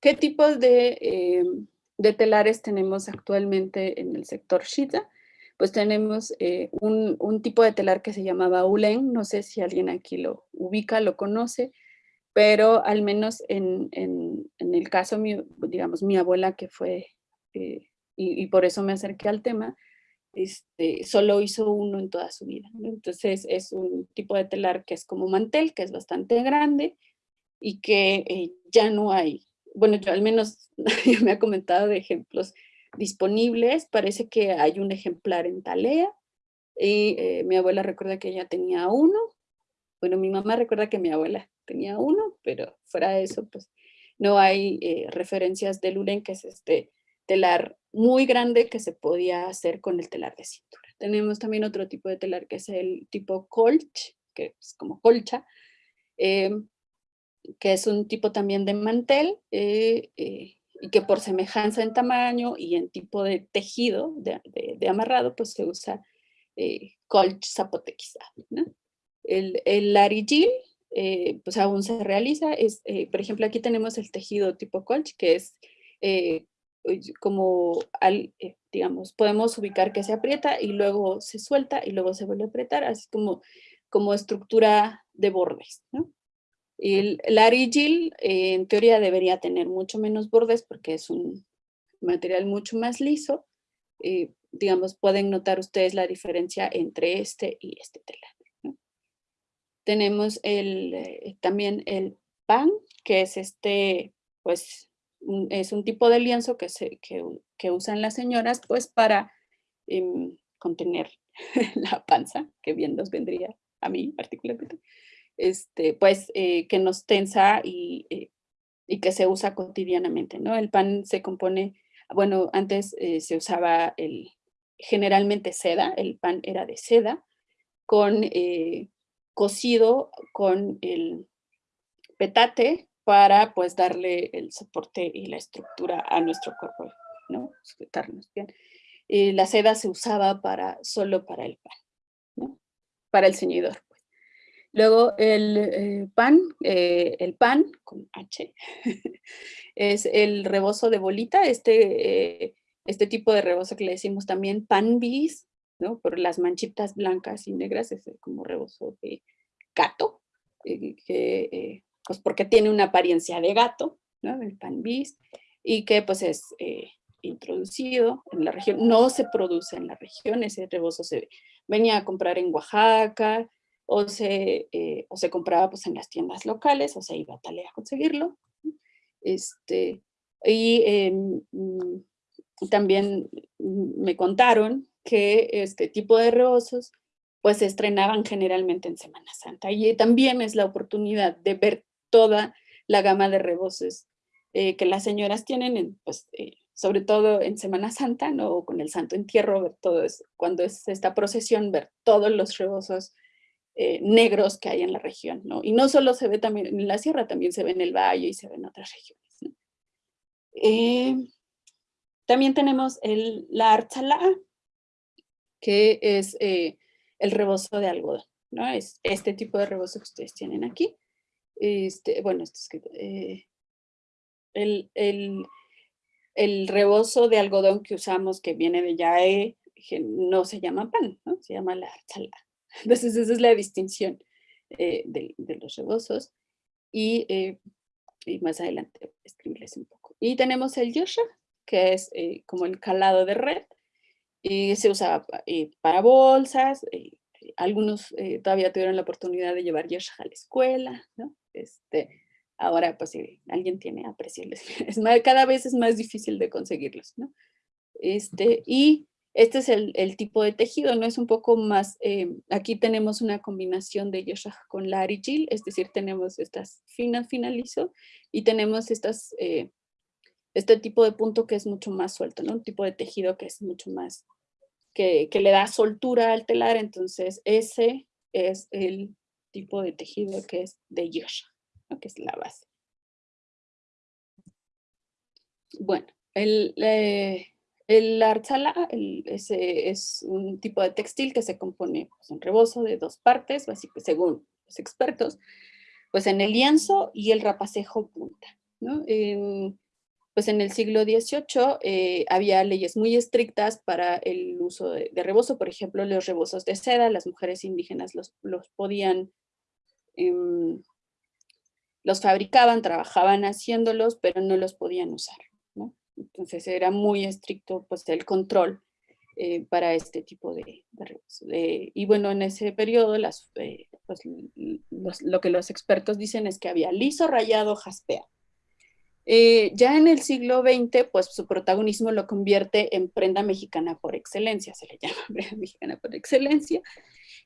¿qué tipos de, eh, de, telares tenemos actualmente en el sector Shita? Pues tenemos eh, un, un, tipo de telar que se llamaba Ulen, no sé si alguien aquí lo ubica, lo conoce, pero al menos en, en, en el caso, digamos, mi abuela que fue, eh, y, y, por eso me acerqué al tema, este, solo hizo uno en toda su vida. Entonces es un tipo de telar que es como mantel, que es bastante grande y que eh, ya no hay. Bueno, yo al menos me ha comentado de ejemplos disponibles. Parece que hay un ejemplar en Talea y eh, mi abuela recuerda que ella tenía uno. Bueno, mi mamá recuerda que mi abuela tenía uno, pero fuera de eso, pues no hay eh, referencias de Luren, que es este telar muy grande que se podía hacer con el telar de cintura. Tenemos también otro tipo de telar que es el tipo colch, que es como colcha, em, que es un tipo también de mantel eh, eh, y que por semejanza en tamaño y en tipo de tejido de, amarrado, pues se usa eh, colch zapotequizado. El, el larigil, pues aún se realiza, es, por ejemplo, aquí tenemos el tejido tipo colch, que es como, al, eh, digamos, podemos ubicar que se aprieta y luego se suelta y luego se vuelve a apretar, así como, como estructura de bordes. ¿no? El, el arigil eh, en teoría debería tener mucho menos bordes porque es un material mucho más liso. Eh, digamos, pueden notar ustedes la diferencia entre este y este telar. Tenemos el, también el pan, que es este, pues, es un tipo de lienzo que, se, que, usan las señoras pues para em, contener la panza, que bien nos vendría a mí particularmente, este, pues eh, que nos tensa y, eh, y, que se usa cotidianamente, ¿no? El pan se compone, bueno, antes eh, se usaba el, generalmente seda, el pan era de seda, con cocido con el petate para pues darle el soporte y la estructura a nuestro cuerpo, ¿no? Sujetarnos bien. Eh, la seda se usaba para, solo para el pan, ¿no? Para el ceñidor. Luego el eh, pan, eh, el pan con H, es el rebozo de bolita, este, este tipo de rebozo que le decimos también pan bis, ¿no? Por las manchitas blancas y negras, es como rebozo de gato, que pues porque tiene una apariencia de gato, ¿no? El pan bis, y que pues es eh, introducido en la región, no se produce en la región, ese rebozo se venía a comprar en Oaxaca, o se, eh, o se compraba pues en las tiendas locales, o se iba a Talea a conseguirlo. Este, y em, mm, también me contaron que este tipo de rebozos pues se estrenaban generalmente en Semana Santa y también es la oportunidad de ver toda la gama de rebozos eh, que las señoras tienen, pues, eh, sobre todo en Semana Santa, ¿no? con el Santo Entierro, ver todo cuando es esta procesión, ver todos los rebozos eh, negros que hay en la región, ¿no? Y no solo se ve también en la sierra, también se ve en el valle y se ve en otras regiones, ¿no? también tenemos el, la archalá, que es el rebozo de algodón, ¿no? Es este tipo de rebozo que ustedes tienen aquí. Este, bueno, esto es eh, el, el, el, rebozo de algodón que usamos que viene de yae, no se llama pan, se llama la chala. Entonces esa es la distinción eh, de, de, los rebozos. Y, eh, y, más adelante escribirles un poco. Y tenemos el yosha, que es como el calado de red, y se usa para bolsas, algunos todavía tuvieron la oportunidad de llevar yosha a la escuela, ¿no? Este, ahora, pues si alguien tiene, apreciarles. Es cada vez es más difícil de conseguirlos, ¿no? Este, y este es el, el, tipo de tejido, ¿no? Es un poco más, eh, aquí tenemos una combinación de yoshah con la arigil, es decir, tenemos estas finas finalizo y tenemos estas, eh, este tipo de punto que es mucho más suelto, ¿no? Un tipo de tejido que es mucho más, que, que le da soltura al telar, entonces ese es el tipo de tejido que es de yosha, que es la base. Bueno, el, eh, el arzala ese es un tipo de textil que se compone pues, un rebozo de dos partes, básicamente, según los expertos, pues en el lienzo y el rapacejo punta. pues en el siglo XVIII eh, había leyes muy estrictas para el uso de, rebozo, por ejemplo, los rebozos de seda, las mujeres indígenas los, podían, em, los fabricaban, trabajaban haciéndolos, pero no los podían usar. Entonces era muy estricto pues, el control eh, para este tipo de, rebozos. y bueno, en ese periodo las, eh, pues, lo que los expertos dicen es que había liso, rayado, jaspea. Eh, ya en el siglo XX, pues su protagonismo lo convierte en prenda mexicana por excelencia, se le llama prenda mexicana por excelencia.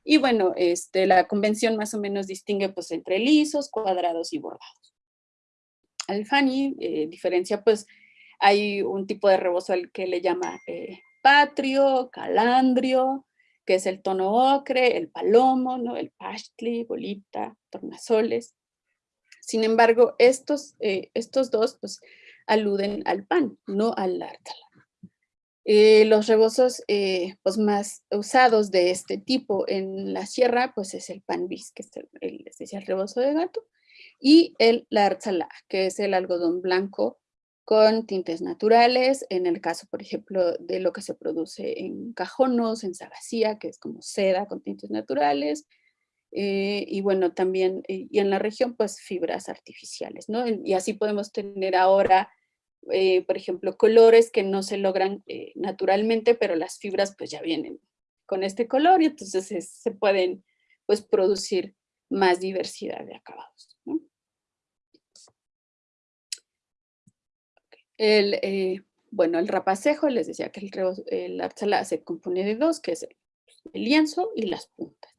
Y bueno, este, la convención más o menos distingue pues entre lisos, cuadrados y bordados. Alfani eh, diferencia pues hay un tipo de rebozo al que le llama eh, patrio, calandrio, que es el tono ocre, el palomo, ¿no? el pastli, bolita, tornasoles. Sin embargo, estos, eh, estos dos pues, aluden al pan, no al ártala. Eh, los rebozos eh, pues, más usados de este tipo en la sierra pues, es el pan bis, que es el, el rebozo de gato, y el larzala, que es el algodón blanco con tintes naturales, en el caso, por ejemplo, de lo que se produce en cajonos, en sagacía, que es como seda con tintes naturales, eh, y bueno, también, eh, y en la región, pues fibras artificiales, ¿no? Y así podemos tener ahora, eh, por ejemplo, colores que no se logran naturalmente, pero las fibras pues ya vienen con este color y entonces se pueden pues producir más diversidad de acabados, El, bueno, el rapacejo, les decía que el, el se compone de dos, que es el lienzo y las puntas.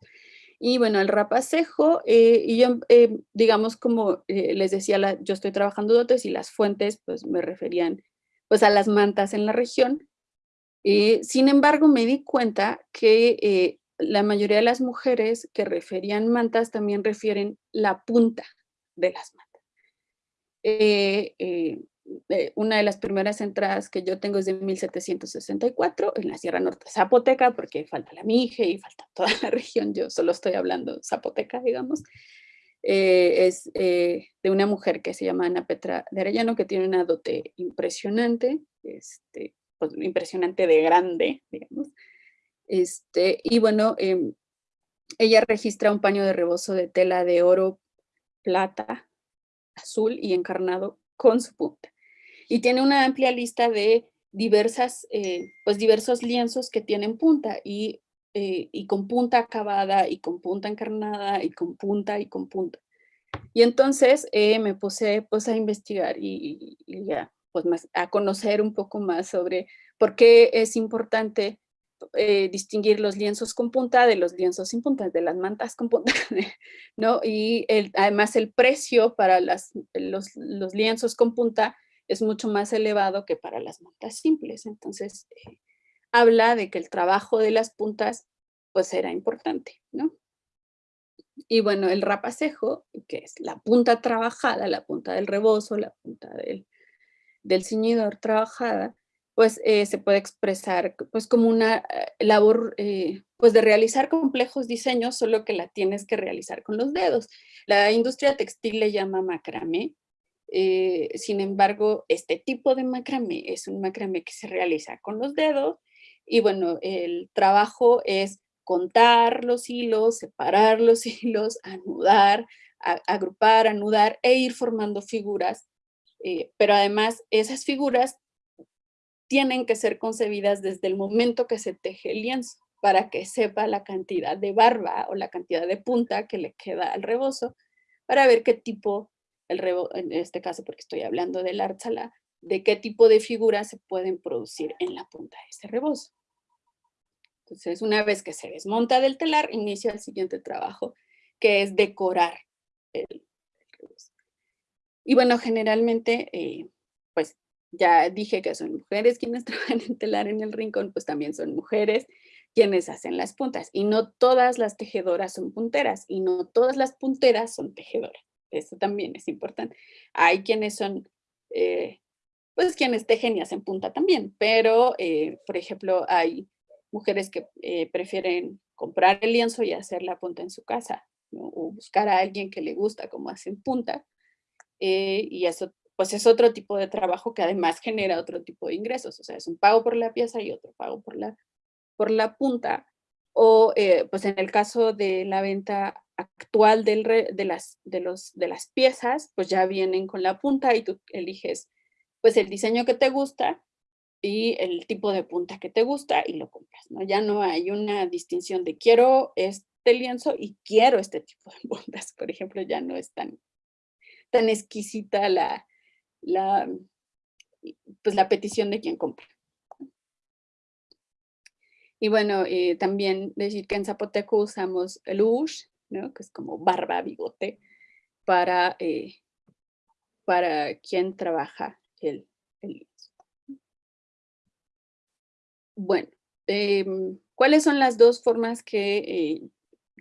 Y bueno, el rapacejo, eh, y yo, eh, digamos, como eh, les decía, yo estoy trabajando dotes y las fuentes, pues me referían pues a las mantas en la región. sin embargo, me di cuenta que la mayoría de las mujeres que referían mantas también refieren la punta de las mantas una de las primeras entradas que yo tengo es de 1764 en la Sierra Norte Zapoteca, porque falta la Mije y falta toda la región, yo solo estoy hablando Zapoteca, digamos. Eh, es eh, de una mujer que se llama Ana Petra de Arellano, que tiene una dote impresionante, este, pues, impresionante de grande, digamos. Este, y bueno, em, ella registra un paño de rebozo de tela de oro, plata, azul y encarnado con su punta y tiene una amplia lista de diversas, eh, pues diversos lienzos que tienen punta y, eh, y con punta acabada y con punta encarnada y con punta y con punta. Y entonces eh, me puse pues a investigar y, ya, pues más, a conocer un poco más sobre por qué es importante distinguir los lienzos con punta de los lienzos sin punta, de las mantas con punta, ¿no? Y además el precio para las, los, los lienzos con punta es mucho más elevado que para las mantas simples. Entonces, eh, habla de que el trabajo de las puntas, pues era importante, ¿no? Y bueno, el rapacejo, que es la punta trabajada, la punta del rebozo, la punta del, del ciñidor trabajada, pues eh, se puede expresar pues como una eh, labor pues de realizar complejos diseños, solo que la tienes que realizar con los dedos. La industria textil le llama macramé, eh, sin embargo, este tipo de macramé es un macramé que se realiza con los dedos y bueno, el trabajo es contar los hilos, separar los hilos, anudar, agrupar, anudar e ir formando figuras. Eh, pero además esas figuras tienen que ser concebidas desde el momento que se teje el lienzo para que sepa la cantidad de barba o la cantidad de punta que le queda al rebozo para ver qué tipo el en este caso porque estoy hablando del arzala, de qué tipo de figuras se pueden producir en la punta de ese rebozo. Entonces, una vez que se desmonta del telar, inicia el siguiente trabajo, que es decorar el, rebozo. Y bueno, generalmente, eh, pues ya dije que son mujeres quienes trabajan en telar en el rincón, pues también son mujeres quienes hacen las puntas. Y no todas las tejedoras son punteras, y no todas las punteras son tejedoras. Eso también es importante. Hay quienes son, eh, pues quienes tejen y hacen punta también, pero eh, por ejemplo hay mujeres que eh, prefieren comprar el lienzo y hacer la punta en su casa, o buscar a alguien que le gusta cómo hacen punta, y eso pues es otro tipo de trabajo que además genera otro tipo de ingresos, o sea, es un pago por la pieza y otro pago por la, por la punta, o eh, pues en el caso de la venta actual del de, las, de, los, de las piezas, pues ya vienen con la punta y tú eliges pues el diseño que te gusta y el tipo de punta que te gusta y lo compras, ¿no? Ya no hay una distinción de quiero este lienzo y quiero este tipo de puntas, por ejemplo, ya no es tan, tan exquisita la, la, pues la petición de quien compra. Y bueno, eh, también decir que en zapoteco usamos el ¿no? que es como barba, bigote, para, eh, para quien trabaja el, el Bueno, em, ¿cuáles son las dos formas que eh,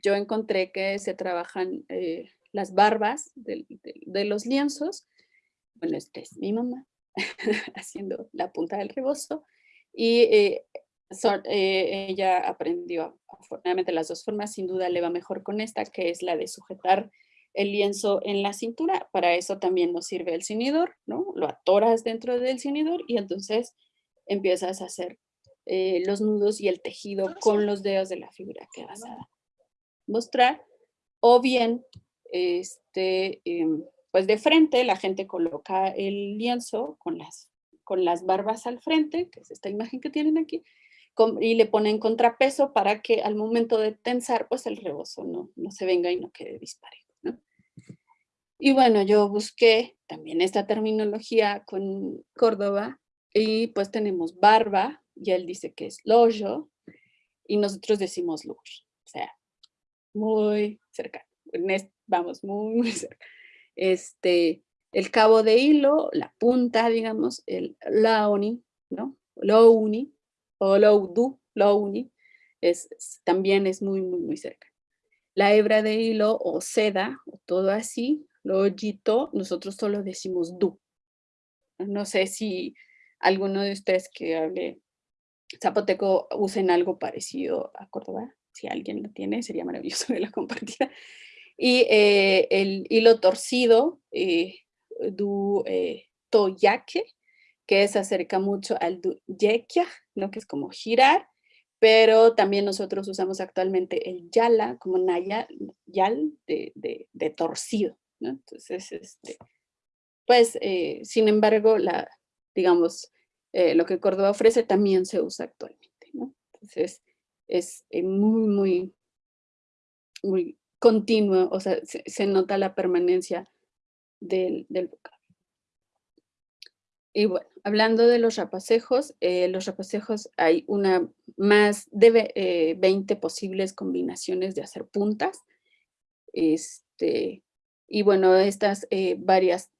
yo encontré que se trabajan las barbas de, los lienzos? Bueno, esta es mi mamá haciendo la punta del rebozo y eh, ella aprendió afortunadamente las dos formas, sin duda le va mejor con esta, que es la de sujetar el lienzo en la cintura. Para eso también nos sirve el cinidor, ¿no? Lo atoras dentro del cinidor y entonces empiezas a hacer eh, los nudos y el tejido con los dedos de la figura que vas a mostrar. O bien, este, em, pues de frente la gente coloca el lienzo con las, con las barbas al frente, que es esta imagen que tienen aquí, y le ponen contrapeso para que al momento de tensar, pues el rebozo no, no se venga y no quede disparejo. ¿no? Y bueno, yo busqué también esta terminología con Córdoba y pues tenemos barba, y él dice que es loyo, y nosotros decimos lush, o sea, muy cercano, vamos, muy, muy cerca. Este, el cabo de hilo, la punta, digamos, el laoni, ¿no? Louni, o Loudu, Louni, es, también es muy, muy, muy cerca. La hebra de hilo o seda, o todo así, Lojito, nosotros solo decimos du. No sé si alguno de ustedes que hable zapoteco usen algo parecido a Córdoba. Si alguien lo tiene, sería maravilloso que lo compartiera. Y eh, el hilo torcido, eh, du eh, toyaque, que se acerca mucho al yekia, ¿no? que es como girar, pero también nosotros usamos actualmente el yala como naya, yal de, de, torcido. ¿no? Entonces, este, pues, eh, sin embargo, la, digamos, eh, lo que Córdoba ofrece también se usa actualmente. Entonces, es eh, muy, muy, muy continuo, o sea, se, nota la permanencia del, del vocablo. Y bueno, hablando de los rapacejos, eh, los rapacejos hay una más de 20 eh, posibles combinaciones de hacer puntas. Este, y bueno, estas eh, varias,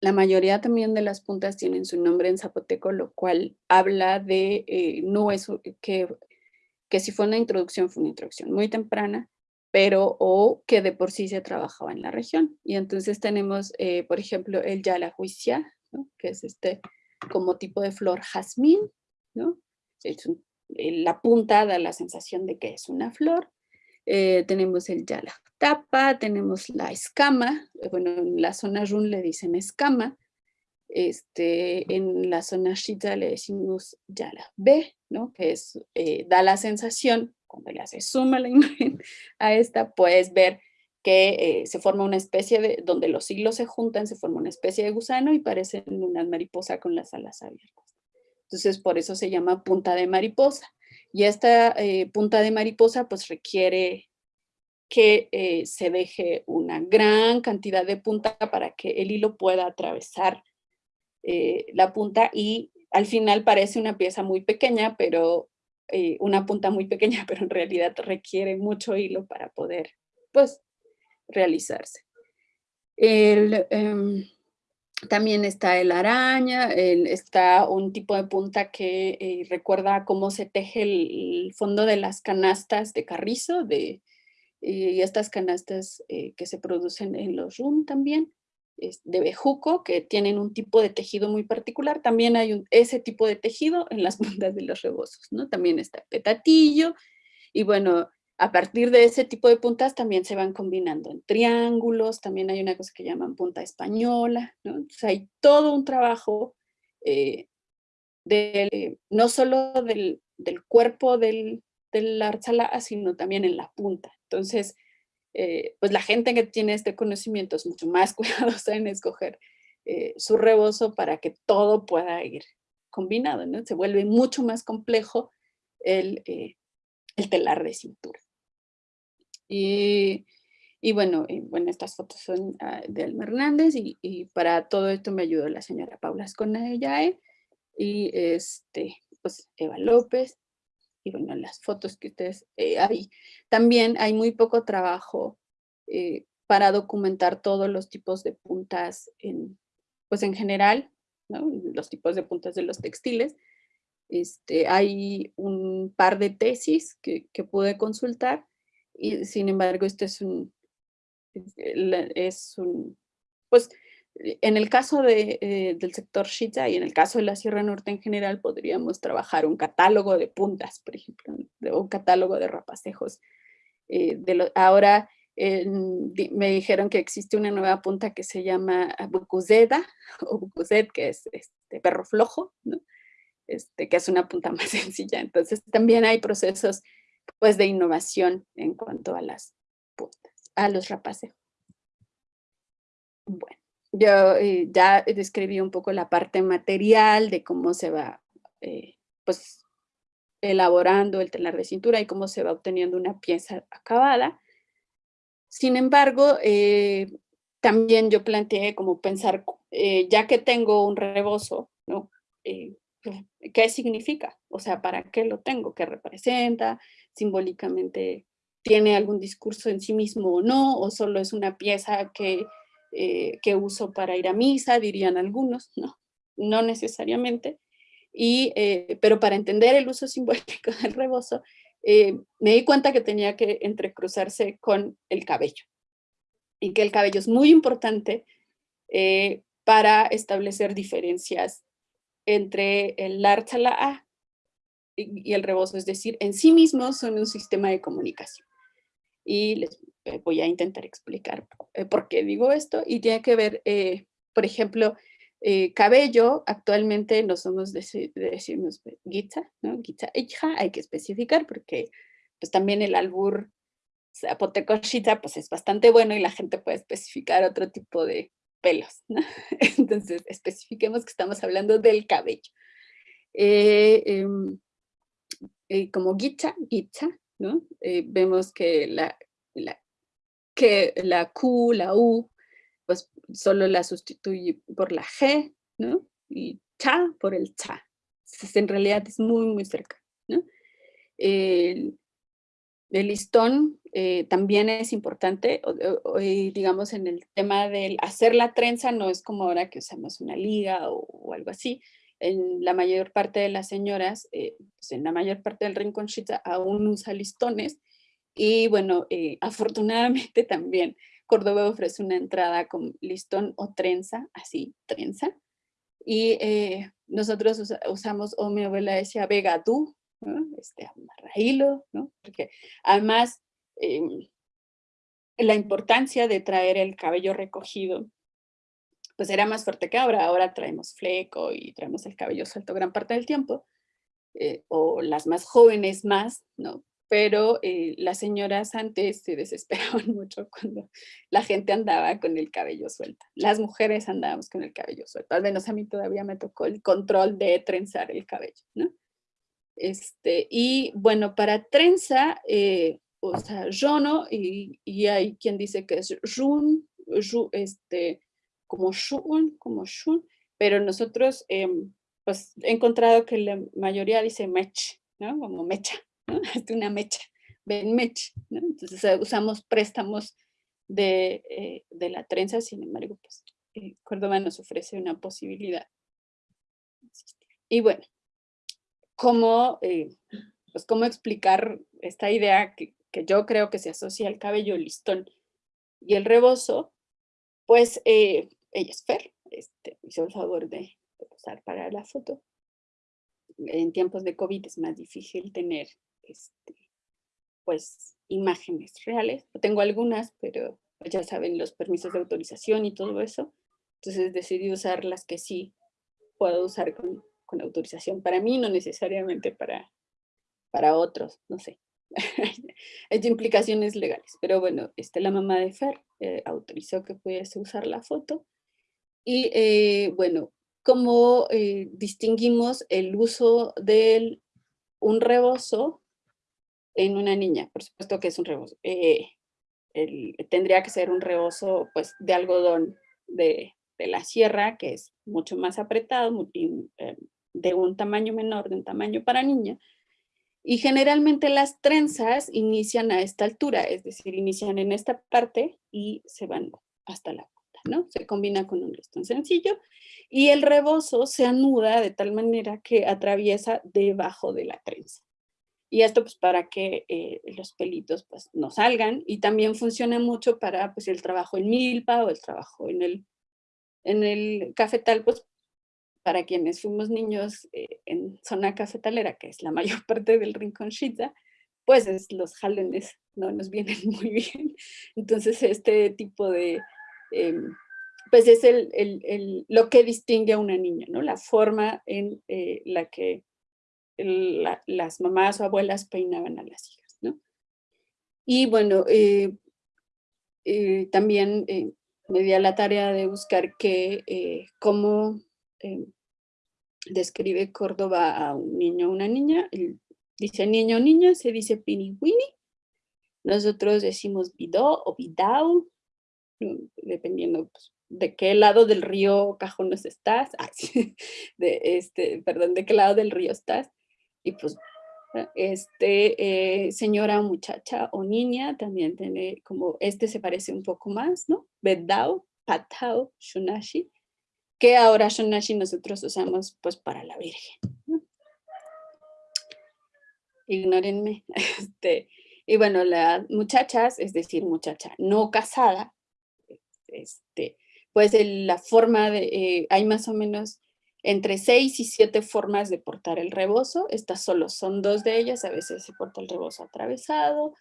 la mayoría también de las puntas tienen su nombre en zapoteco, lo cual habla de, no es que, que si fue una introducción, fue una introducción muy temprana, pero o que de por sí se trabajaba en la región. Y entonces tenemos, por ejemplo, el Que es este como tipo de flor jazmín, ¿no? Eh, la punta da la sensación de que es una flor. Eh, tenemos el tapa, tenemos la escama, eh, bueno, en la zona run le dicen escama, este, en la zona shita le decimos B, ¿no? que es, da la sensación, cuando le hace suma la imagen a esta, puedes ver que eh, se forma una especie de, donde los hilos se juntan, se forma una especie de gusano y parecen una mariposa con las alas abiertas. Entonces, por eso se llama punta de mariposa. Y esta eh, punta de mariposa, pues requiere que eh, se deje una gran cantidad de punta para que el hilo pueda atravesar la punta y al final parece una pieza muy pequeña, pero una punta muy pequeña, pero en realidad requiere mucho hilo para poder, pues, realizarse. Em, también está el araña, está un tipo de punta que eh, recuerda cómo se teje el, fondo de las canastas de carrizo, de, y estas canastas eh, que se producen en los rum también, de bejuco, que tienen un tipo de tejido muy particular. También hay ese tipo de tejido en las puntas de los rebozos, ¿no? También está petatillo, y bueno, a partir de ese tipo de puntas también se van combinando en triángulos, también hay una cosa que llaman punta española, ¿no? Hay todo un trabajo eh, no solo del, cuerpo del, del arzala, sino también en la punta. Entonces, eh, pues la gente que tiene este conocimiento es mucho más cuidadosa en escoger eh, su rebozo para que todo pueda ir combinado, ¿no? Se vuelve mucho más complejo el, el telar de cintura. Y, y bueno, bueno, estas fotos son ah, de Alma Hernández y, y, para todo esto me ayudó la señora Paula Escona y este, pues Eva López y bueno, las fotos que ustedes eh, hay. También hay muy poco trabajo eh, para documentar todos los tipos de puntas en, pues en general, ¿no? los tipos de puntas de los textiles. Este, hay un par de tesis que, que pude consultar y sin embargo este es un, es un, pues en el caso de, eh, del sector Shita y en el caso de la Sierra Norte en general podríamos trabajar un catálogo de puntas, por ejemplo, un catálogo de rapacejos. Eh, de ahora me dijeron que existe una nueva punta que se llama Bucuzeda o Bucuzet, que es este perro flojo, ¿no? este, que es una punta más sencilla. Entonces también hay procesos pues, de innovación en cuanto a las puntas, a los rapacejos. Bueno, yo eh, ya describí un poco la parte material de cómo se va eh, pues, elaborando el telar de cintura y cómo se va obteniendo una pieza acabada. Sin embargo, eh, también yo planteé como pensar, ya que tengo un rebozo, ¿no? ¿qué significa? O sea, ¿para qué lo tengo? ¿Qué representa? Simbólicamente, ¿tiene algún discurso en sí mismo o no? ¿O solo es una pieza que, eh, que uso para ir a misa, dirían algunos? No, no necesariamente. Y, eh, pero para entender el uso simbólico del rebozo, eh, me di cuenta que tenía que entrecruzarse con el cabello. Y que el cabello es muy importante para establecer diferencias entre el A y el rebozo, es decir, en sí mismos son un sistema de comunicación. Y les eh, voy a intentar explicar eh, por qué digo esto, y tiene que ver, eh, por ejemplo, cabello, actualmente no somos de, decirnos guitza, ¿no? Guitza hija, hay que especificar porque pues también el albur zapotecochita pues es bastante bueno y la gente puede especificar otro tipo de, pelos. Entonces, especifiquemos que estamos hablando del cabello. Em, eh, como guicha, guicha, ¿no? Eh, vemos que la, la, que la Q, la U, pues solo la sustituye por la G, ¿no? Y cha por el cha. Entonces, en realidad es muy, muy cerca, ¿no? El, el listón eh, también es importante, digamos en el tema del hacer la trenza, no es como ahora que usamos una liga o, algo así. En la mayor parte de las señoras, eh, pues en la mayor parte del rinconchita aún usa listones y bueno, eh, afortunadamente también Córdoba ofrece una entrada con listón o trenza, así, trenza. Y nosotros usamos, o mi abuela decía, vegadú, ¿no? este, amarraílo, ¿no? Porque además em, la importancia de traer el cabello recogido, pues era más fuerte que ahora. Ahora traemos fleco y traemos el cabello suelto gran parte del tiempo, eh, o las más jóvenes más, ¿no? Pero eh, las señoras antes se desesperaban mucho cuando la gente andaba con el cabello suelto. Las mujeres andábamos con el cabello suelto. Al menos a mí todavía me tocó el control de trenzar el cabello, ¿no? Este, y bueno, para trenza, eh, o sea, y, y, hay quien dice que es Jun, este, como Shun, como Shun, pero nosotros em, pues he encontrado que la mayoría dice mech, ¿no? Como mecha, ¿no? Es una mecha, ven mech, ¿no? Entonces eh, usamos préstamos de, eh, de, la trenza, sin embargo, pues Córdoba nos ofrece una posibilidad. Y bueno, cómo, eh, pues cómo explicar esta idea que, yo creo que se asocia al cabello listón y el rebozo, pues eh, ella es Fer, este, hizo el favor de, usar para la foto. En tiempos de COVID es más difícil tener este, pues imágenes reales. Tengo algunas, pero ya saben los permisos de autorización y todo eso. Entonces decidí usar las que sí puedo usar con, con autorización para mí, no necesariamente para, para otros, no sé. Hay implicaciones legales, pero bueno, este, la mamá de Fer eh, autorizó que pudiese usar la foto. Y eh, bueno, como eh, distinguimos el uso de un rebozo en una niña? Por supuesto que es un rebozo. tendría que ser un rebozo pues, de algodón de, la sierra, que es mucho más apretado, de un tamaño menor, de un tamaño para niña, y generalmente las trenzas inician a esta altura, es decir, inician en esta parte y se van hasta la ¿no? Se combina con un listón sencillo y el rebozo se anuda de tal manera que atraviesa debajo de la trenza. Y esto pues para que eh, los pelitos pues no salgan y también funciona mucho para pues el trabajo en milpa o el trabajo en el, en el cafetal pues para quienes fuimos niños eh, en zona cafetalera, que es la mayor parte del Rincón Shitza, pues es, los jalones no nos vienen muy bien. Entonces este tipo de, em, pues es el, lo que distingue a una niña, ¿no? La forma en eh, la que las mamás o abuelas peinaban a las hijas, ¿no? Y bueno, eh, también me di a la tarea de buscar que, cómo describe Córdoba a un niño o una niña. dice niño o niña, se dice piniwini. Nosotros decimos bidó o bidau, dependiendo pues, de qué lado del río Cajones estás. de este, perdón, de qué lado del río estás. Y pues, este, eh, señora, muchacha o niña, también tiene como, este se parece un poco más, ¿no? Bedao, patao, shunashi que ahora Shonashi nosotros usamos pues para la Virgen. Ignórenme. Este, y bueno, las muchachas, es decir, muchacha no casada, este, pues la forma de, eh, hay más o menos entre seis y siete formas de portar el rebozo. Estas solo son dos de ellas, a veces se porta el rebozo atravesado,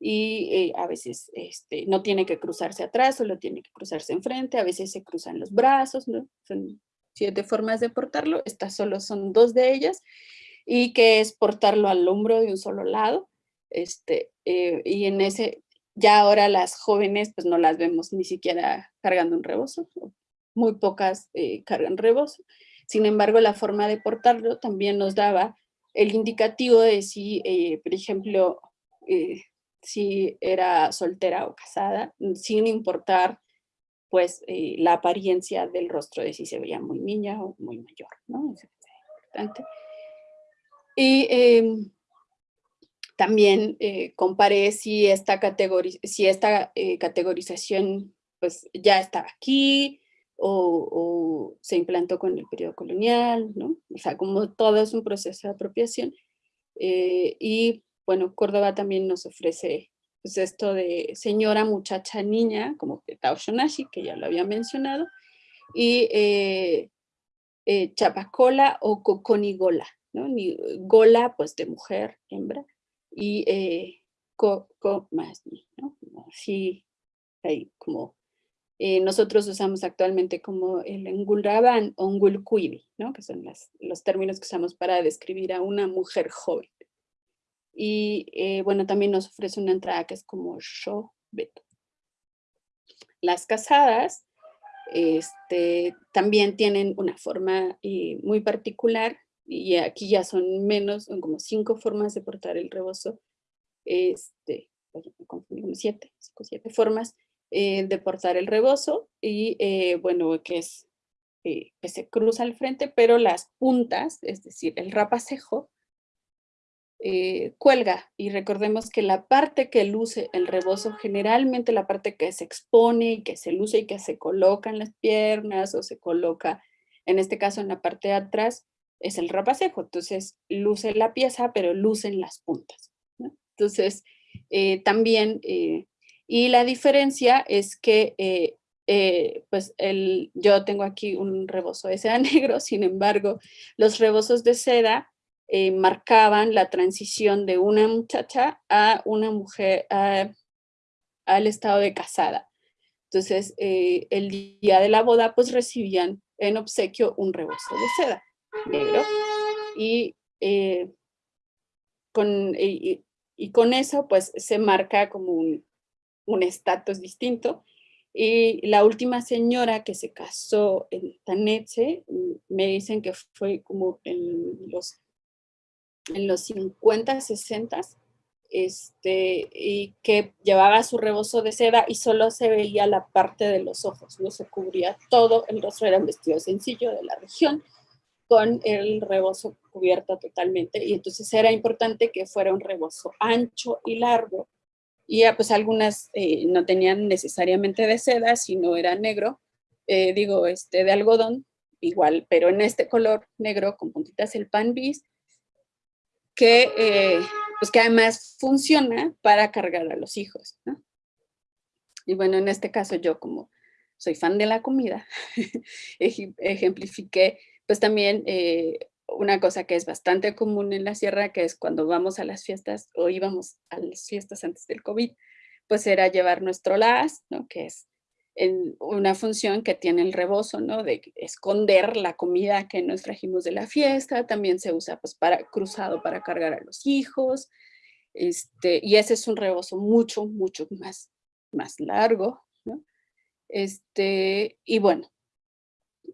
y eh, a veces este, no tiene que cruzarse atrás, solo tiene que cruzarse enfrente, a veces se cruzan los brazos, ¿no? Son siete formas de portarlo, estas solo son dos de ellas, y que es portarlo al hombro de un solo lado, este, eh, y en ese, ya ahora las jóvenes pues no las vemos ni siquiera cargando un rebozo, muy pocas eh, cargan rebozo, sin embargo la forma de portarlo también nos daba el indicativo de si, por ejemplo, si era soltera o casada, sin importar pues eh, la apariencia del rostro de si se veía muy niña o muy mayor, ¿no? es importante. Y em, también eh, comparé si esta, si esta eh, categorización pues ya estaba aquí o, o, se implantó con el periodo colonial, ¿no? O sea, como todo es un proceso de apropiación. y bueno, Córdoba también nos ofrece pues, esto de señora, muchacha, niña, como Shonashi, que ya lo había mencionado, y eh, eh, chapacola o coconigola, ¿no? Ni, gola, pues de mujer, hembra, y eh. Así, ahí, como eh, nosotros usamos actualmente como el engulraban o engulcuibi, ¿no? Que son los términos que usamos para describir a una mujer joven. Y eh, bueno, también nos ofrece una entrada que es como show beto. Las casadas este, también tienen una forma eh, muy particular y aquí ya son menos, son como cinco formas de portar el rebozo, este, como siete, cinco, siete formas eh, de portar el rebozo y bueno, que es que se cruza al frente, pero las puntas, es decir, el rapacejo, eh, cuelga. Y recordemos que la parte que luce el rebozo, generalmente la parte que se expone y que se luce y que se coloca en las piernas o se coloca, en este caso en la parte de atrás, es el rapacejo. Entonces luce la pieza, pero lucen las puntas. Entonces eh, también, eh, y la diferencia es que pues el, yo tengo aquí un rebozo de seda negro, sin embargo, los rebozos de seda eh, marcaban la transición de una muchacha a una mujer, al estado de casada. Entonces, eh, el día de la boda, pues recibían en obsequio un rebozo de seda negro. Y, eh, con, y, con eso, pues se marca como un estatus distinto. Y la última señora que se casó en Tanetse, me dicen que fue como en los en los 50, 60, este, y que llevaba su rebozo de seda y solo se veía la parte de los ojos, no se cubría todo, el rostro era un vestido sencillo de la región, con el rebozo cubierto totalmente, y entonces era importante que fuera un rebozo ancho y largo, y pues algunas eh, no tenían necesariamente de seda, sino era negro, eh, digo, este, de algodón, igual, pero en este color negro con puntitas el pan bis, que, eh, pues que además funciona para cargar a los hijos. Y bueno, en este caso yo como soy fan de la comida, ejemplifiqué pues también eh, una cosa que es bastante común en la sierra, que es cuando vamos a las fiestas o íbamos a las fiestas antes del COVID, pues era llevar nuestro las, ¿no? que es en una función que tiene el rebozo, ¿no? De esconder la comida que nos trajimos de la fiesta, también se usa pues para cruzado para cargar a los hijos, este, y ese es un rebozo mucho, mucho más, más largo, ¿no? Este, y bueno,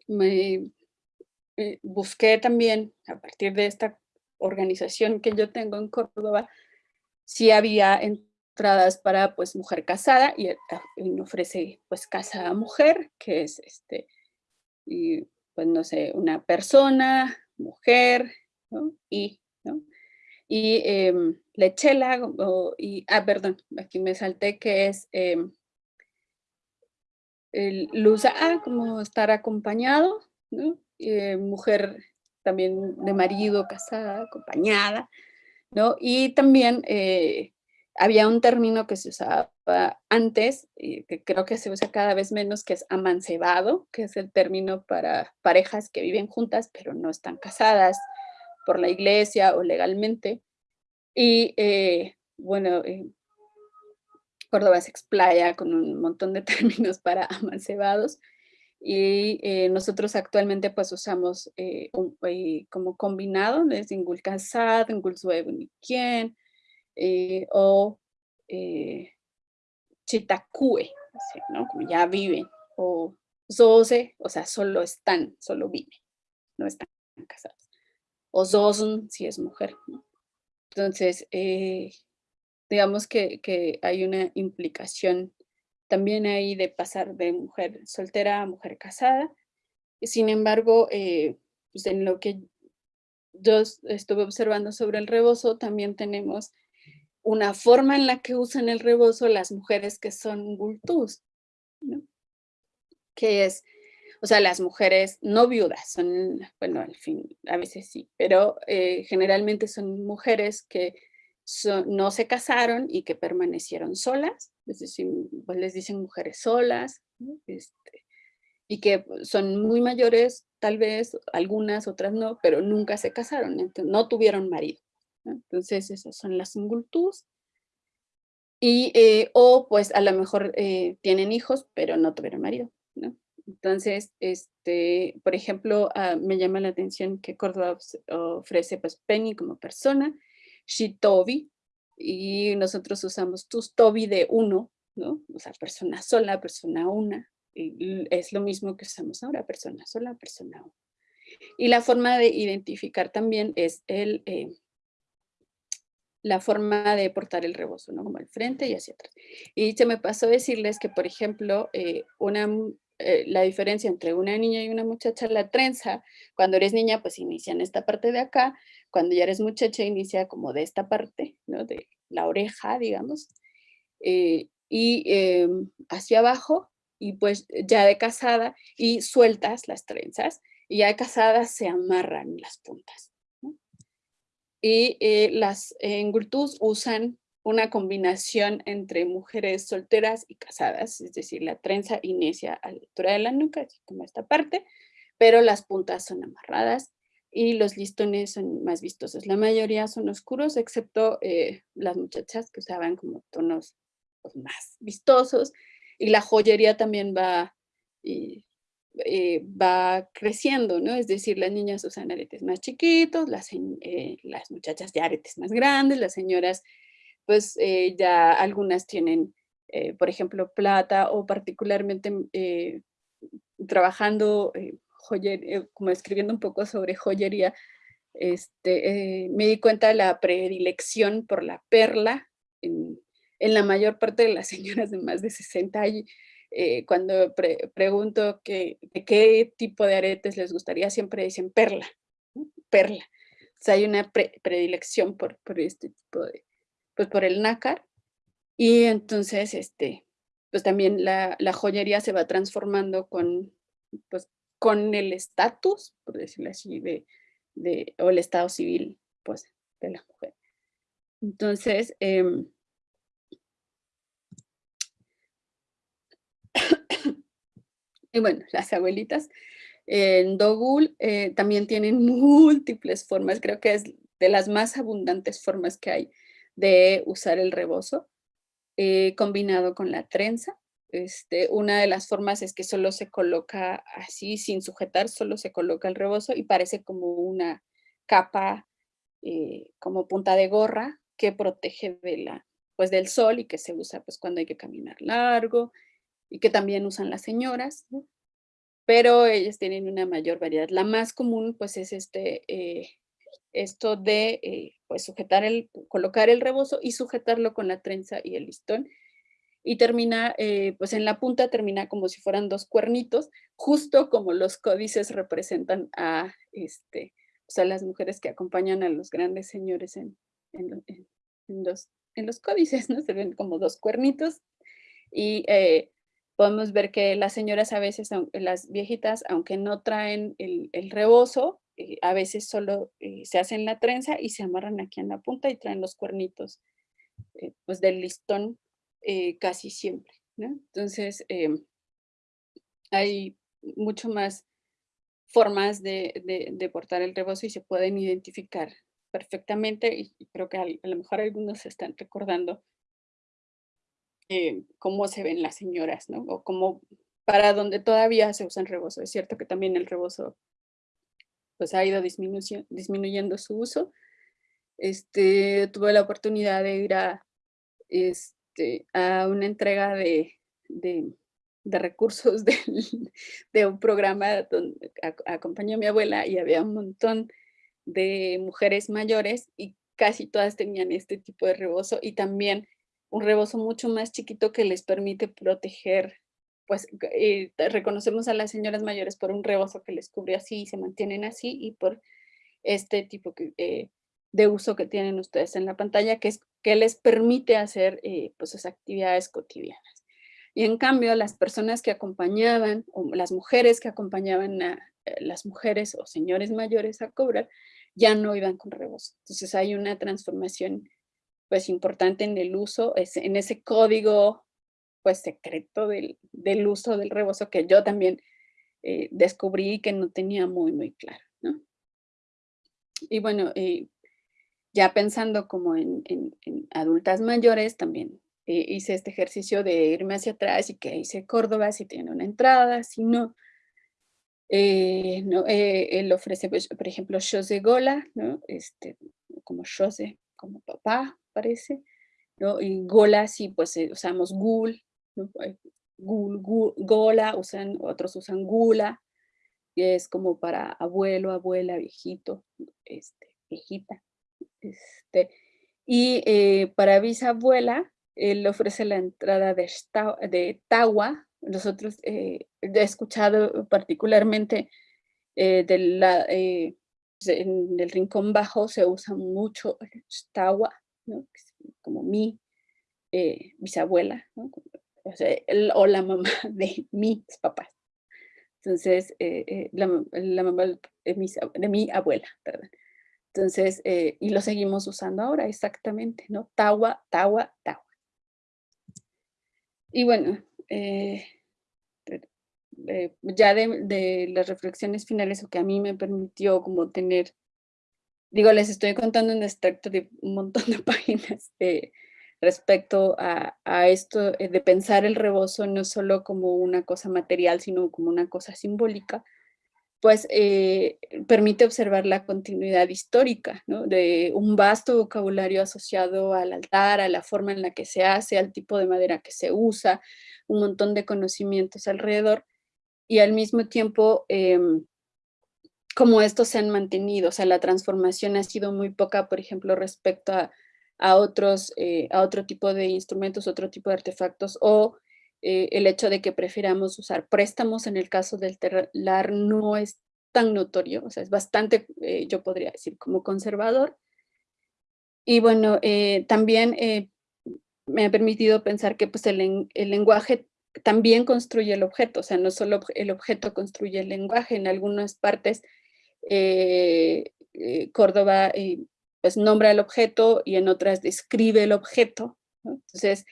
me, eh, busqué también a partir de esta organización que yo tengo en Córdoba, si había en entradas para pues mujer casada y, ah, ofrece pues casa mujer, que es este, y, pues no sé, una persona, mujer, ¿no? Y. Y em, lechela, y, ah, perdón, aquí me salté que es eh, el luz, ah, como estar acompañado, ¿no? Eh, mujer también de marido, casada, acompañada, ¿no? Y también eh, había un término que se usaba antes, y que creo que se usa cada vez menos, que es amancebado, que es el término para parejas que viven juntas, pero no están casadas por la iglesia o legalmente. Y eh, bueno, eh, Córdoba se explaya con un montón de términos para amancebados. Y eh, nosotros actualmente pues usamos como combinado, desde Ingul Casad, Ingul quién eh, o eh, Chitakue, ¿no? Como ya viven, o Zose, o sea, solo están, solo viven, no están casados. O Zosn, si es mujer. Entonces, eh, digamos que, que, hay una implicación también ahí de pasar de mujer soltera a mujer casada. Sin embargo, pues en lo que yo estuve observando sobre el rebozo, también tenemos una forma en la que usan el rebozo las mujeres que son gultús, ¿no? que es, o sea, las mujeres no viudas, son, bueno, al fin, a veces sí, pero eh, generalmente son mujeres que no se casaron y que permanecieron solas, es decir, pues les dicen mujeres solas, este, y que son muy mayores, tal vez, algunas, otras no, pero nunca se casaron, no tuvieron marido. Entonces, esas son las singultus. Y, eh, o pues a lo mejor eh, tienen hijos, pero no tuvieron marido, ¿no? Entonces, este, por ejemplo, ah, me llama la atención que Córdoba ofrece pues Penny como persona, Shitobi, y nosotros usamos Tustobi de uno, ¿no? O sea, persona sola, persona una, es lo mismo que usamos ahora, persona sola, persona una. Y la forma de identificar también es el, eh, la forma de portar el rebozo, ¿no? Como al frente y hacia atrás. Y se me pasó decirles que, por ejemplo, eh, una, eh, la diferencia entre una niña y una muchacha, la trenza, cuando eres niña, pues inicia en esta parte de acá, cuando ya eres muchacha, inicia como de esta parte, ¿no? De la oreja, digamos, eh, y em, hacia abajo, y pues ya de casada, y sueltas las trenzas, y ya de casada se amarran las puntas y eh, las engultus usan una combinación entre mujeres solteras y casadas, es decir, la trenza inicia a la altura de la nuca, así como esta parte, pero las puntas son amarradas y los listones son más vistosos. La mayoría son oscuros, excepto eh, las muchachas que usaban como tonos pues, más vistosos, y la joyería también va, eh, va creciendo, ¿no? Es decir, las niñas usan aretes más chiquitos, las, las muchachas ya aretes más grandes, las señoras, pues ya algunas tienen, por ejemplo, plata o particularmente trabajando joyería, eh, como escribiendo un poco sobre joyería, este, eh, me di cuenta de la predilección por la perla en, la mayor parte de las señoras de más de 60 años. Eh, cuando pregunto que, de qué tipo de aretes les gustaría, siempre dicen perla, perla. O sea, hay una predilección por, por, este tipo de, pues por el nácar. Y entonces, este, pues también la, joyería se va transformando con, pues, con el estatus, por decirlo así, de, de, o el estado civil, pues, de la mujer. Entonces, em, y bueno, las abuelitas en Dogul eh, también tienen múltiples formas, creo que es de las más abundantes formas que hay de usar el rebozo, eh, combinado con la trenza. Este, una de las formas es que solo se coloca así, sin sujetar, solo se coloca el rebozo y parece como una capa, eh, como punta de gorra, que protege de la, pues, del sol y que se usa pues, cuando hay que caminar largo y que también usan las señoras, pero ellas tienen una mayor variedad. La más común pues es este, eh, esto de eh, pues, sujetar el, colocar el rebozo y sujetarlo con la trenza y el listón y termina, eh, pues en la punta termina como si fueran dos cuernitos, justo como los códices representan a, este, o las mujeres que acompañan a los grandes señores en, en, los, en los códices, ¿no? Se ven como dos cuernitos y eh, podemos ver que las señoras a veces, las viejitas, aunque no traen el, el rebozo, eh, a veces solo se hacen la trenza y se amarran aquí en la punta y traen los cuernitos pues del listón eh, casi siempre. Entonces, em, hay mucho más formas de, portar el rebozo y se pueden identificar perfectamente y, creo que a, lo mejor algunos se están recordando eh, cómo se ven las señoras, ¿no? O cómo, para donde todavía se usan rebozo. Es cierto que también el rebozo pues ha ido disminuyendo su uso. Este, tuve la oportunidad de ir a, este, a una entrega de, recursos de, un programa donde acompañó a mi abuela y había un montón de mujeres mayores y casi todas tenían este tipo de rebozo y también un rebozo mucho más chiquito que les permite proteger, pues eh, reconocemos a las señoras mayores por un rebozo que les cubre así y se mantienen así y por este tipo eh, de uso que tienen ustedes en la pantalla, que es que les permite hacer eh, pues, sus actividades cotidianas. Y en cambio, las personas que acompañaban, o las mujeres que acompañaban a las mujeres o señores mayores a cobrar, ya no iban con rebozo. Entonces hay una transformación pues importante en el uso, en ese código pues secreto del, uso del rebozo que yo también eh, descubrí que no tenía muy, muy claro. ¿no? Y bueno, ya pensando como en, adultas mayores, también eh, hice este ejercicio de irme hacia atrás y que hice Córdoba si tiene una entrada, si no. Eh, no eh, él ofrece, pues, por ejemplo, José Gola, ¿no? este, como José, como papá, parece. ¿no? Y Gola, sí, pues usamos Gul, Gul, Gola, usan, otros usan Gula, que es como para abuelo, abuela, viejito, este, viejita. Este, y eh, para bisabuela, él ofrece la entrada de, Tawa. Nosotros eh, he escuchado particularmente eh, pues, en el rincón bajo se usa mucho Tawa, como mi bisabuela, o, la mamá de mis papás. Entonces, la, mamá de mi abuela, perdón. Entonces, eh, y lo seguimos usando ahora, exactamente, ¿no? Tawa, tawa, tawa. Y bueno, eh, eh, ya de, las reflexiones finales o que a mí me permitió como tener, digo, les estoy contando un extracto de un montón de páginas respecto a, esto de pensar el rebozo no solo como una cosa material, sino como una cosa simbólica, pues eh, permite observar la continuidad histórica de un vasto vocabulario asociado al altar, a la forma en la que se hace, al tipo de madera que se usa, un montón de conocimientos alrededor, y al mismo tiempo em, como estos se han mantenido, o sea, la transformación ha sido muy poca, por ejemplo, respecto a, otros, eh, a otro tipo de instrumentos, otro tipo de artefactos, o eh, el hecho de que prefiramos usar préstamos en el caso del telar no es tan notorio, o sea, es bastante, eh, yo podría decir, como conservador. Y bueno, eh, también me ha permitido pensar que pues, el, el, lenguaje también construye el objeto, o sea, no solo el objeto construye el lenguaje, en algunas partes Córdoba pues nombra el objeto y en otras describe el objeto, entonces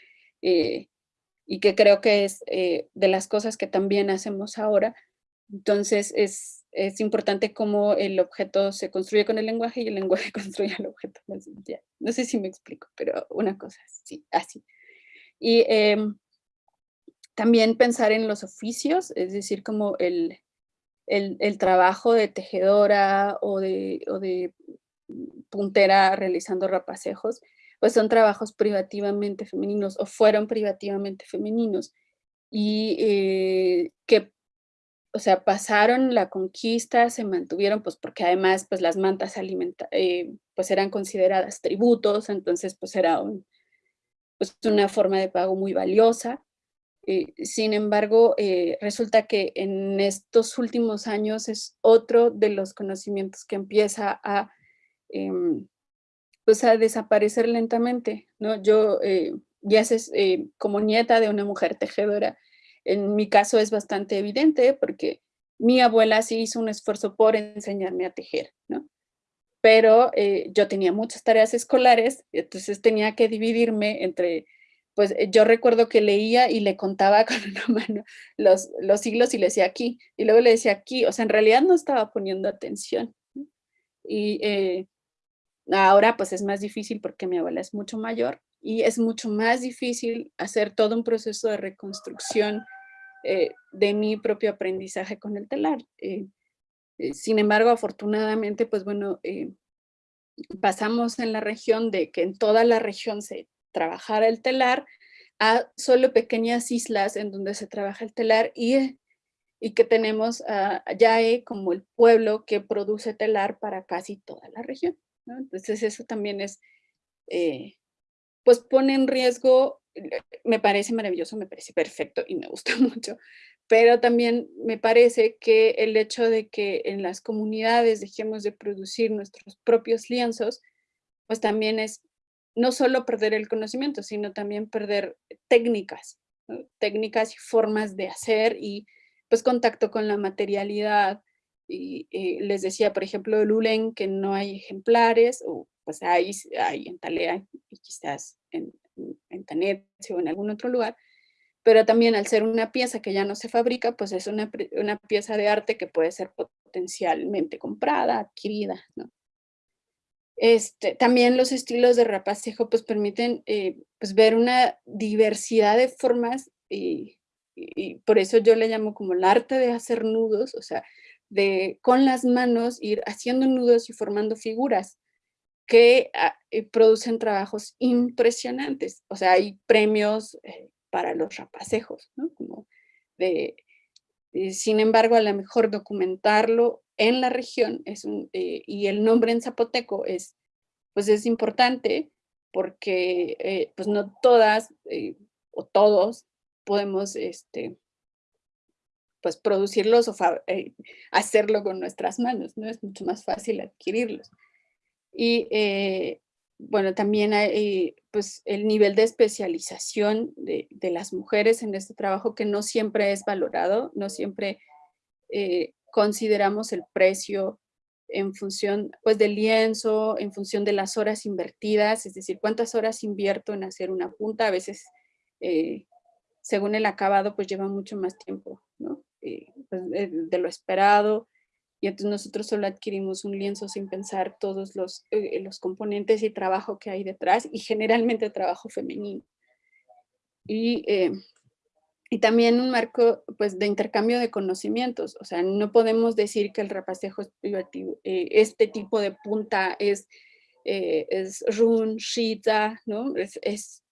y que creo que es eh, de las cosas que también hacemos ahora. Entonces es, es, importante cómo el objeto se construye con el lenguaje y el lenguaje construye el objeto. No sé si me explico, pero una cosa sí, así. Y em, también pensar en los oficios, es decir, como el, el, el trabajo de tejedora o de, o de puntera realizando rapacejos, pues son trabajos privativamente femeninos o fueron privativamente femeninos y eh, que, o sea, pasaron la conquista, se mantuvieron, pues porque además pues las mantas alimenta eh, pues eran consideradas tributos, entonces pues era pues, una forma de pago muy valiosa. Eh, sin embargo, resulta que en estos últimos años es otro de los conocimientos que empieza a em, pues a desaparecer lentamente, ¿no? Yo, eh, ya sé, eh, como nieta de una mujer tejedora, en mi caso es bastante evidente porque mi abuela sí hizo un esfuerzo por enseñarme a tejer, ¿no? Pero eh, yo tenía muchas tareas escolares, entonces tenía que dividirme entre, pues yo recuerdo que leía y le contaba con una mano los, los siglos y le decía aquí, y luego le decía aquí, o sea, en realidad no estaba poniendo atención. Y Ahora pues es más difícil porque mi abuela es mucho mayor y es mucho más difícil hacer todo un proceso de reconstrucción eh, de mi propio aprendizaje con el telar. Eh, eh, sin embargo, afortunadamente, pues bueno, pasamos en la región de que en toda la región se trabajara el telar a solo pequeñas islas en donde se trabaja el telar y, y que tenemos a Yae como el pueblo que produce telar para casi toda la región. Entonces eso también es, eh, pues pone en riesgo, me parece maravilloso, me parece perfecto y me gusta mucho, pero también me parece que el hecho de que en las comunidades dejemos de producir nuestros propios lienzos, pues también es no solo perder el conocimiento, sino también perder técnicas, técnicas y formas de hacer y pues contacto con la materialidad, y eh, les decía, por ejemplo, el Ulen, que no hay ejemplares, o pues hay, hay en Talea y quizás en, en Tanet o en algún otro lugar, pero también al ser una pieza que ya no se fabrica, pues es una, una pieza de arte que puede ser potencialmente comprada, adquirida. Este, también los estilos de rapacejo pues permiten eh, pues ver una diversidad de formas y, y, por eso yo le llamo como el arte de hacer nudos, o sea, de con las manos ir haciendo nudos y formando figuras que ah, eh, producen trabajos impresionantes. O sea, hay premios eh, para los rapacejos, ¿no? Como de, eh, sin embargo, a lo mejor documentarlo en la región es un, y el nombre en zapoteco es, pues es importante porque pues no todas o todos podemos este, pues producirlos o eh, hacerlo con nuestras manos, ¿no? Es mucho más fácil adquirirlos. Y eh, bueno, también hay pues el nivel de especialización de, las mujeres en este trabajo que no siempre es valorado, no siempre eh, consideramos el precio en función pues del lienzo, en función de las horas invertidas, es decir, cuántas horas invierto en hacer una punta, a veces según el acabado pues lleva mucho más tiempo, ¿no? Pues, de, lo esperado, y entonces nosotros solo adquirimos un lienzo sin pensar todos los, los componentes y trabajo que hay detrás, y generalmente trabajo femenino. Y y también un marco pues, de intercambio de conocimientos. O sea, no podemos decir que el rapacejo es privativo. Eh, este tipo de punta es, eh, es run, shita, ¿no? Es,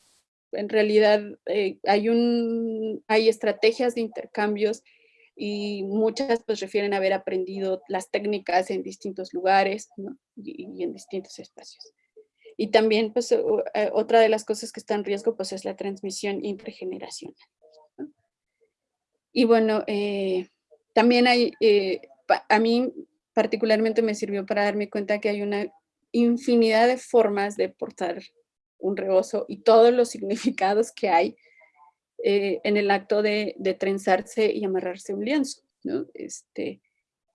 en realidad eh, hay, un, hay estrategias de intercambios y muchas pues refieren a haber aprendido las técnicas en distintos lugares y, en distintos espacios. Y también pues otra de las cosas que está en riesgo pues es la transmisión intergeneracional. Y bueno, eh, también hay, eh, a mí particularmente me sirvió para darme cuenta que hay una infinidad de formas de portar un rebozo y todos los significados que hay eh, en el acto de, trenzarse y amarrarse un lienzo, ¿no? Este,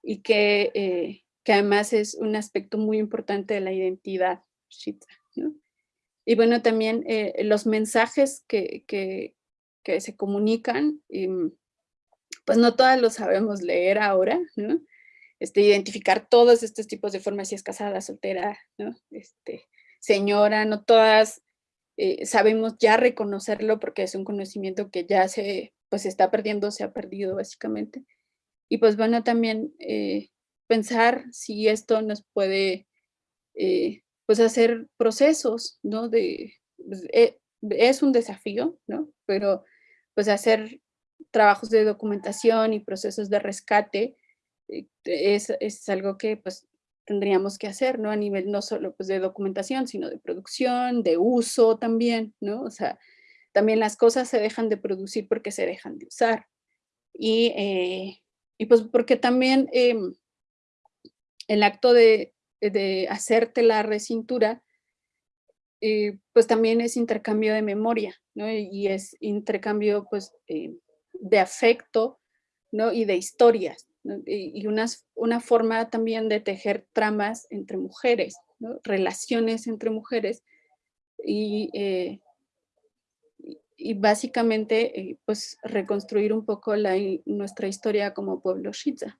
y que, que además es un aspecto muy importante de la identidad ¿no? Y bueno, también los mensajes que, que, que se comunican, em, pues no todas lo sabemos leer ahora, ¿no? Este, identificar todos estos tipos de formas, si es casada, soltera, ¿no? Este, señora, no todas eh, sabemos ya reconocerlo porque es un conocimiento que ya se, pues está perdiendo, se ha perdido básicamente. Y pues bueno, también eh, pensar si esto nos puede, eh, pues hacer procesos, ¿no? De, pues, es un desafío, ¿no? Pero pues hacer trabajos de documentación y procesos de rescate, es, es, algo que pues tendríamos que hacer, ¿no? A nivel no solo pues de documentación, sino de producción, de uso también, ¿no? O sea, también las cosas se dejan de producir porque se dejan de usar. Y, eh, y pues porque también em, el acto de, de hacerte la recintura, eh, pues también es intercambio de memoria, ¿no? Y es intercambio pues em, de afecto ¿no? y de historias, y, una, forma también de tejer tramas entre mujeres, relaciones entre mujeres, y, eh, y básicamente eh, pues reconstruir un poco nuestra historia como pueblo Shiza.